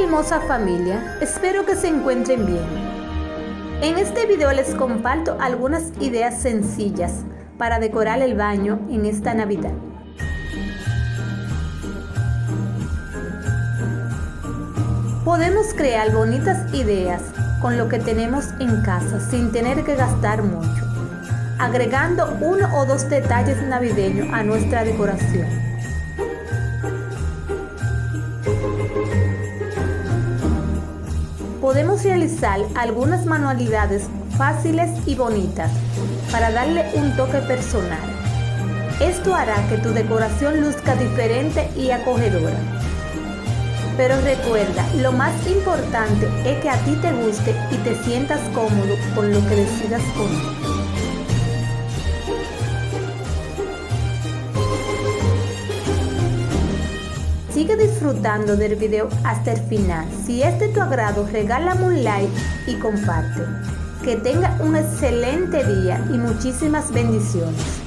hermosa familia, espero que se encuentren bien. En este video les comparto algunas ideas sencillas para decorar el baño en esta Navidad. Podemos crear bonitas ideas con lo que tenemos en casa sin tener que gastar mucho, agregando uno o dos detalles navideños a nuestra decoración. Podemos realizar algunas manualidades fáciles y bonitas para darle un toque personal. Esto hará que tu decoración luzca diferente y acogedora. Pero recuerda, lo más importante es que a ti te guste y te sientas cómodo con lo que decidas poner. Sigue disfrutando del video hasta el final. Si es de tu agrado, regálame un like y comparte. Que tenga un excelente día y muchísimas bendiciones.